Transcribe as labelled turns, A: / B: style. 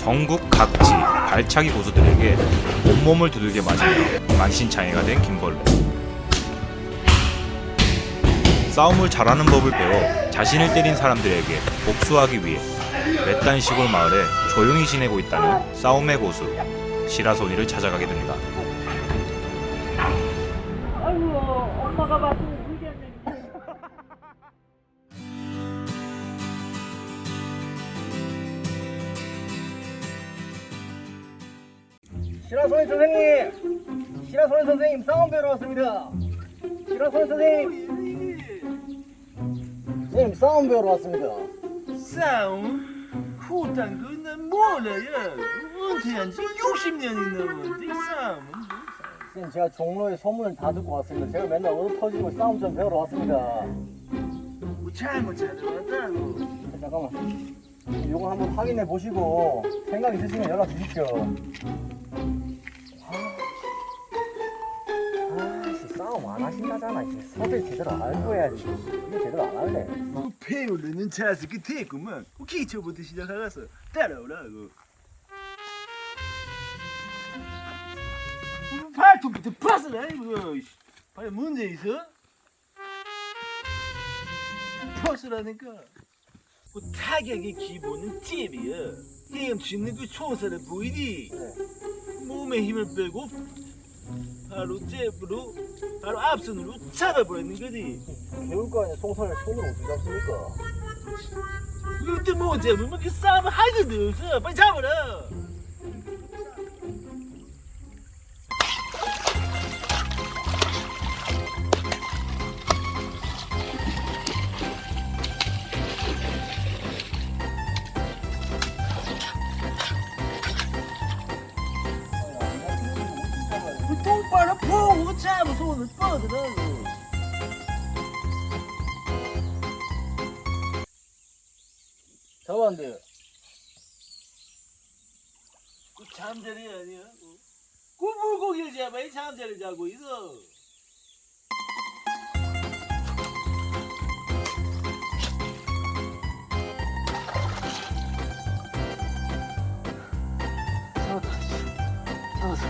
A: 전국 각지 발차기 고수들에게 온몸을 두들겨 맞으며 만신창이가 된 김벌레. 싸움을 잘하는 법을 배워 자신을 때린 사람들에게 복수하기 위해 외딴 시골 마을에 조용히 지내고 있다는 싸움의 고수 시라소니를 찾아가게 됩니다.
B: 아이고 엄마가 봤으
C: 시라소니 선생님! 시라소니 선생님 싸움 배우러 왔습니다. 시라소니 선생님! 선생님 싸움 배우러 왔습니다.
D: 싸움? 후탄 그는 몰라요. 은퇴한 지 60년이 넘었는데 싸움은 뭐
C: 선생님 제가 종로에 소문을 다 듣고 왔습니다. 제가 맨날 얻어 터지고 싸움 좀 배우러 왔습니다.
D: 뭐 잘못 찾아왔다고.
C: 잠깐만. 이거 한번 확인해 보시고 생각 있으시면 연락 주십시오. 아, 씨, 싸움 안 하신다잖아. 이제 서들 제대로 알고 해야지. 이게 제대로 안 할래.
D: 그 배우려는 자세 끝에 있구만. 그 기초부터 시작하겠어. 따라오라고. 발톱부터 파스라 이거. 발에 문제 있어? 퍼스라니까. 그 타격의 기본은 잽이야. 헤엄치는 그 총살을 보이지? 몸에 힘을 빼고 바로 잽으로 바로 앞선으로 잡아버리는 거지.
C: 배울 거 아니야. 송선을 손으로 어떻게 잡습니까?
D: 그때 뭐 잡으면 그 싸움을 할 것도 없어. 빨리 잡아라. 똑바로 보고 잡아 손을 뻗으라고.
C: 잡았는데
D: 그 잠자리 아니야? 어? 그 물고기를 잡아 이 잠자리 자고 있어. 많이 잡았어.